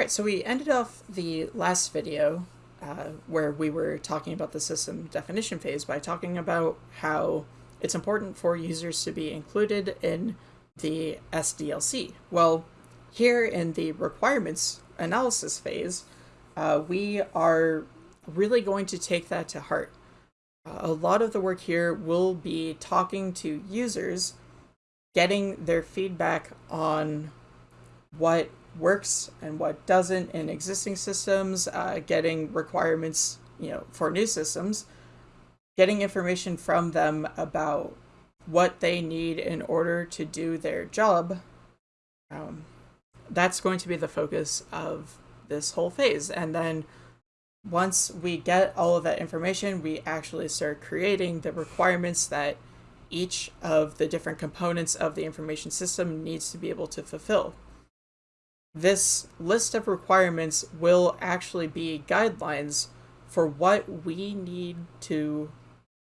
Right, so we ended off the last video uh, where we were talking about the system definition phase by talking about how it's important for users to be included in the SDLC. Well, here in the requirements analysis phase, uh, we are really going to take that to heart. Uh, a lot of the work here will be talking to users, getting their feedback on what works and what doesn't in existing systems, uh, getting requirements, you know, for new systems, getting information from them about what they need in order to do their job. Um, that's going to be the focus of this whole phase. And then once we get all of that information, we actually start creating the requirements that each of the different components of the information system needs to be able to fulfill. This list of requirements will actually be guidelines for what we need to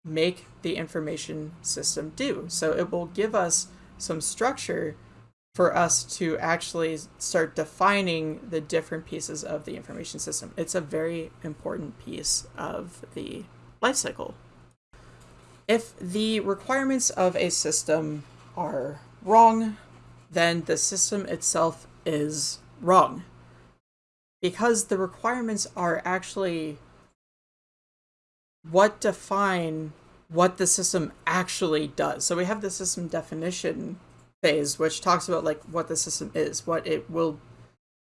make the information system do. So it will give us some structure for us to actually start defining the different pieces of the information system. It's a very important piece of the lifecycle. If the requirements of a system are wrong, then the system itself is wrong. Because the requirements are actually what define what the system actually does. So we have the system definition phase, which talks about like what the system is, what it will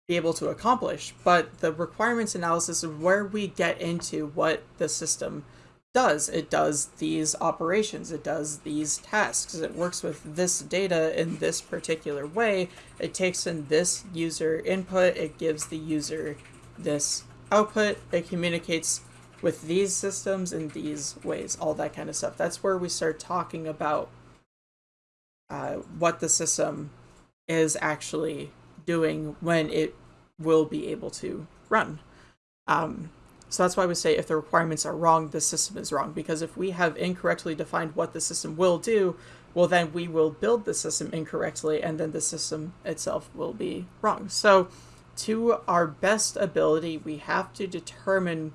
be able to accomplish. But the requirements analysis is where we get into what the system does. It does these operations, it does these tasks, it works with this data in this particular way, it takes in this user input, it gives the user this output, it communicates with these systems in these ways, all that kind of stuff. That's where we start talking about uh, what the system is actually doing when it will be able to run. Um, so that's why we say if the requirements are wrong, the system is wrong. Because if we have incorrectly defined what the system will do, well, then we will build the system incorrectly, and then the system itself will be wrong. So, to our best ability, we have to determine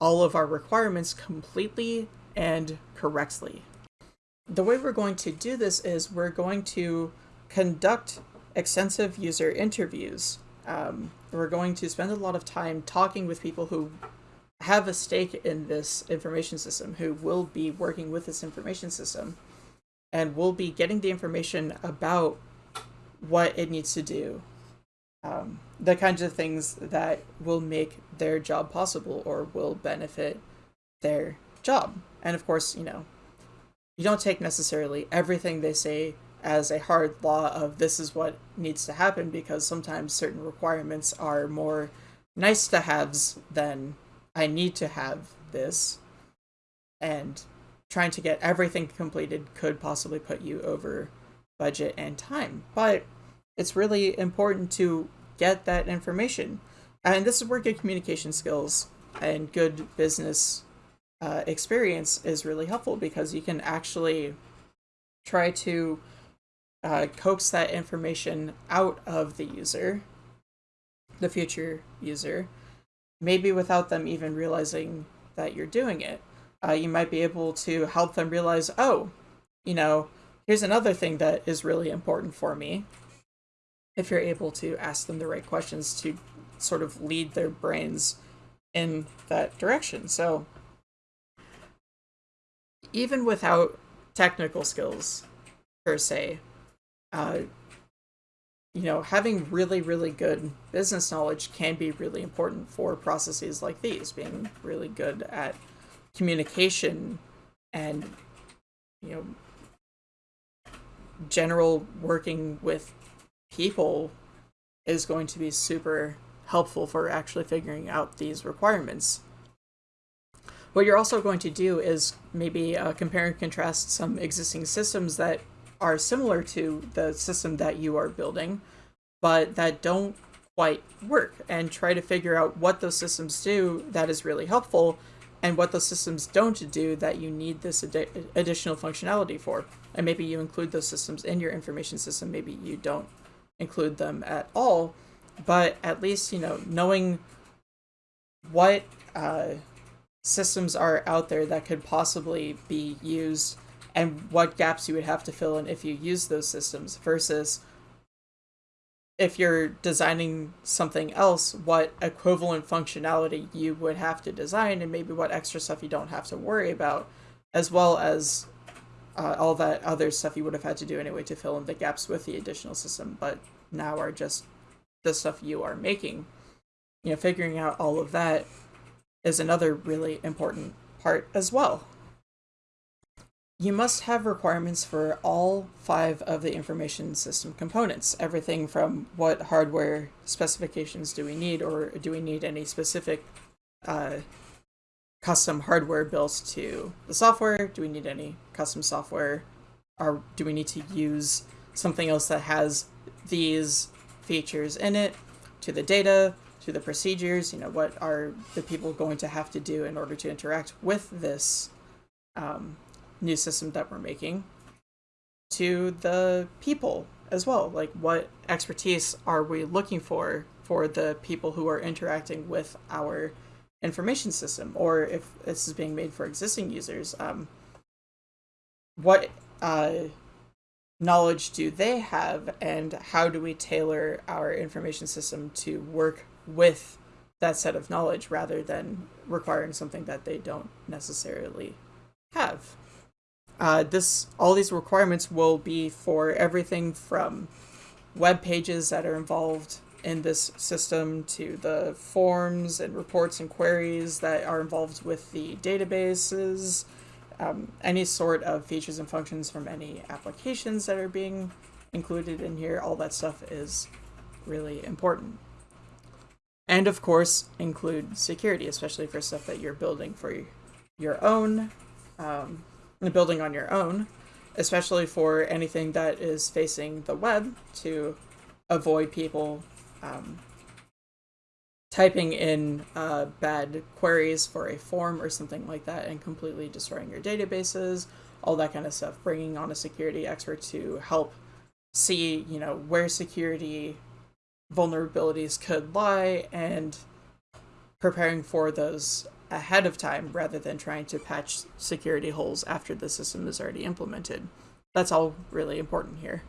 all of our requirements completely and correctly. The way we're going to do this is we're going to conduct extensive user interviews. Um, we're going to spend a lot of time talking with people who have a stake in this information system, who will be working with this information system, and will be getting the information about what it needs to do. Um, the kinds of things that will make their job possible or will benefit their job. And of course, you know, you don't take necessarily everything they say as a hard law of this is what needs to happen because sometimes certain requirements are more nice to haves than I need to have this. And trying to get everything completed could possibly put you over budget and time. But it's really important to get that information. And this is where good communication skills and good business uh, experience is really helpful because you can actually try to uh, coax that information out of the user, the future user, maybe without them even realizing that you're doing it. Uh, you might be able to help them realize, oh, you know, here's another thing that is really important for me. If you're able to ask them the right questions to sort of lead their brains in that direction. So even without technical skills per se, uh, you know, having really, really good business knowledge can be really important for processes like these, being really good at communication and, you know, general working with people is going to be super helpful for actually figuring out these requirements. What you're also going to do is maybe uh, compare and contrast some existing systems that are similar to the system that you are building, but that don't quite work, and try to figure out what those systems do that is really helpful, and what those systems don't do that you need this ad additional functionality for. And maybe you include those systems in your information system, maybe you don't include them at all, but at least you know knowing what uh, systems are out there that could possibly be used and what gaps you would have to fill in if you use those systems versus if you're designing something else, what equivalent functionality you would have to design and maybe what extra stuff you don't have to worry about, as well as uh, all that other stuff you would have had to do anyway to fill in the gaps with the additional system, but now are just the stuff you are making. You know, figuring out all of that is another really important part as well. You must have requirements for all five of the information system components. Everything from what hardware specifications do we need, or do we need any specific uh, custom hardware built to the software? Do we need any custom software? Or do we need to use something else that has these features in it to the data, to the procedures? You know, what are the people going to have to do in order to interact with this um, new system that we're making to the people as well. Like, what expertise are we looking for for the people who are interacting with our information system? Or if this is being made for existing users, um, what uh, knowledge do they have, and how do we tailor our information system to work with that set of knowledge rather than requiring something that they don't necessarily have? Uh, this all these requirements will be for everything from web pages that are involved in this system to the forms and reports and queries that are involved with the databases, um, any sort of features and functions from any applications that are being included in here, all that stuff is really important. And of course, include security, especially for stuff that you're building for your own um, building on your own, especially for anything that is facing the web to avoid people um, typing in uh, bad queries for a form or something like that and completely destroying your databases, all that kind of stuff. Bringing on a security expert to help see, you know, where security vulnerabilities could lie and preparing for those ahead of time rather than trying to patch security holes after the system is already implemented. That's all really important here.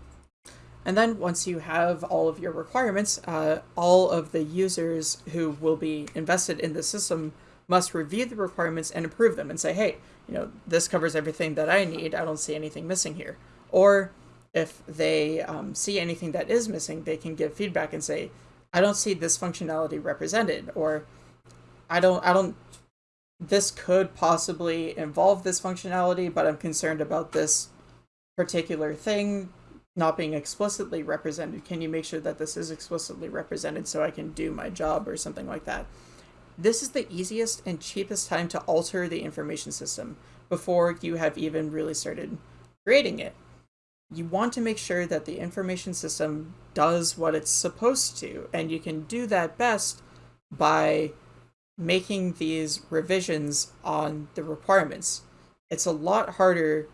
And then once you have all of your requirements, uh, all of the users who will be invested in the system must review the requirements and approve them and say, hey, you know, this covers everything that I need. I don't see anything missing here. Or if they um, see anything that is missing, they can give feedback and say, I don't see this functionality represented, or I don't, I don't this could possibly involve this functionality, but I'm concerned about this particular thing not being explicitly represented. Can you make sure that this is explicitly represented so I can do my job or something like that? This is the easiest and cheapest time to alter the information system before you have even really started creating it. You want to make sure that the information system does what it's supposed to, and you can do that best by making these revisions on the requirements. It's a lot harder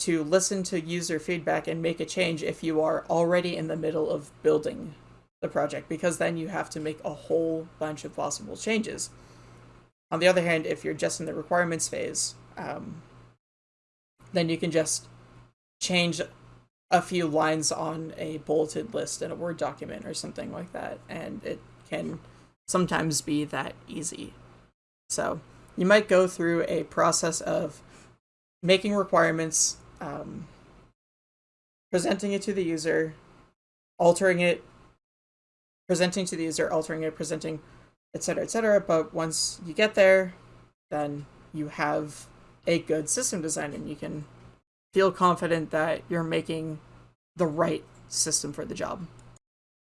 to listen to user feedback and make a change if you are already in the middle of building the project, because then you have to make a whole bunch of possible changes. On the other hand, if you're just in the requirements phase, um, then you can just change a few lines on a bulleted list in a Word document or something like that, and it can sometimes be that easy. So you might go through a process of making requirements, um, presenting it to the user, altering it, presenting to the user, altering it, presenting, etc., etc. But once you get there, then you have a good system design and you can feel confident that you're making the right system for the job.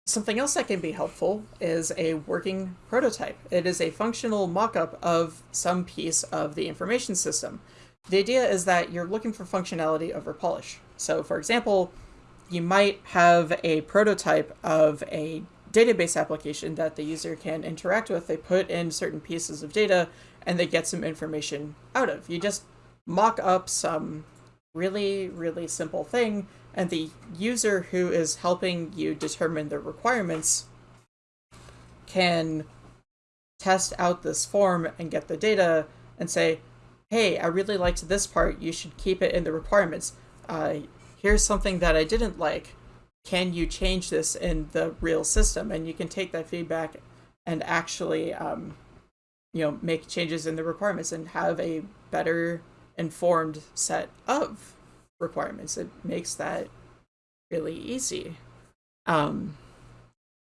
Something else that can be helpful is a working prototype. It is a functional mock-up of some piece of the information system. The idea is that you're looking for functionality over polish. So for example, you might have a prototype of a database application that the user can interact with. They put in certain pieces of data and they get some information out of. You just mock up some really, really simple thing and the user who is helping you determine the requirements can test out this form and get the data and say, hey, I really liked this part, you should keep it in the requirements. Uh, here's something that I didn't like. Can you change this in the real system? And you can take that feedback and actually, um, you know, make changes in the requirements and have a better informed set of requirements. It makes that really easy. Um,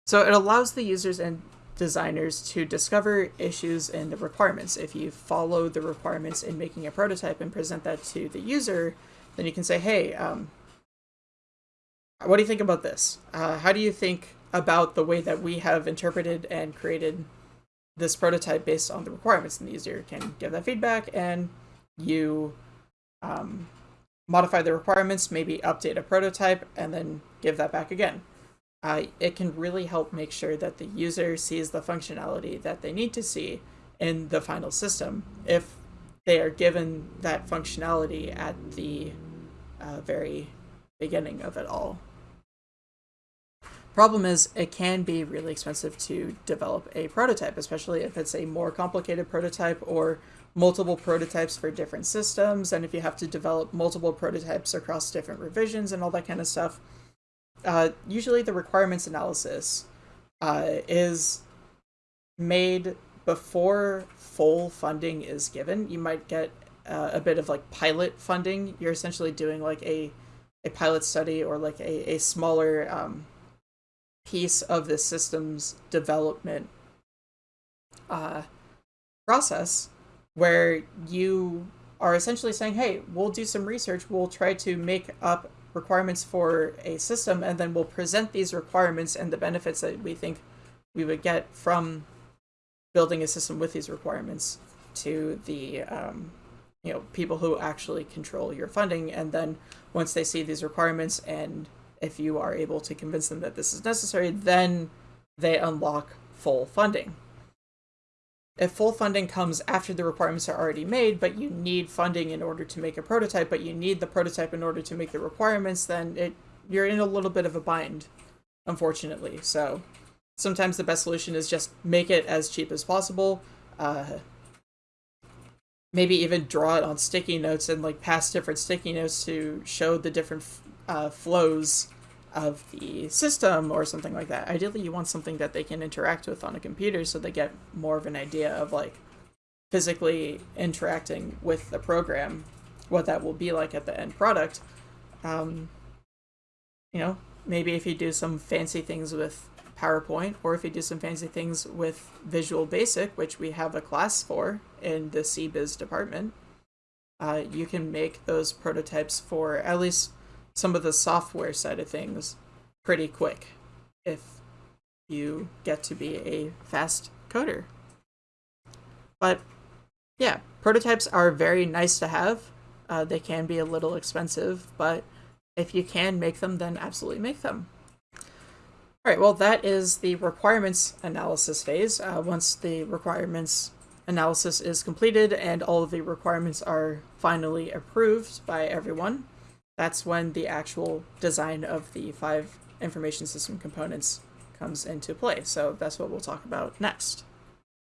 so it allows the users and designers to discover issues in the requirements. If you follow the requirements in making a prototype and present that to the user, then you can say, hey, um, what do you think about this? Uh, how do you think about the way that we have interpreted and created this prototype based on the requirements? And the user can give that feedback and you um, modify the requirements, maybe update a prototype, and then give that back again. Uh, it can really help make sure that the user sees the functionality that they need to see in the final system if they are given that functionality at the uh, very beginning of it all. Problem is, it can be really expensive to develop a prototype, especially if it's a more complicated prototype or multiple prototypes for different systems, and if you have to develop multiple prototypes across different revisions and all that kind of stuff. Uh, usually the requirements analysis uh, is made before full funding is given. You might get uh, a bit of like pilot funding. You're essentially doing like a, a pilot study or like a, a smaller um, piece of the system's development uh, process where you are essentially saying, hey, we'll do some research, we'll try to make up requirements for a system, and then we'll present these requirements and the benefits that we think we would get from building a system with these requirements to the um, you know people who actually control your funding. And then once they see these requirements and if you are able to convince them that this is necessary then they unlock full funding if full funding comes after the requirements are already made, but you need funding in order to make a prototype, but you need the prototype in order to make the requirements, then it you're in a little bit of a bind, unfortunately. So sometimes the best solution is just make it as cheap as possible. Uh, maybe even draw it on sticky notes and like pass different sticky notes to show the different uh, flows of the system or something like that. Ideally, you want something that they can interact with on a computer so they get more of an idea of like physically interacting with the program, what that will be like at the end product. Um, you know, maybe if you do some fancy things with PowerPoint or if you do some fancy things with Visual Basic, which we have a class for in the CBiz department, uh, you can make those prototypes for at least some of the software side of things pretty quick if you get to be a fast coder. But yeah, prototypes are very nice to have. Uh, they can be a little expensive, but if you can make them, then absolutely make them. All right, well, that is the requirements analysis phase. Uh, once the requirements analysis is completed and all of the requirements are finally approved by everyone, that's when the actual design of the five information system components comes into play. So that's what we'll talk about next.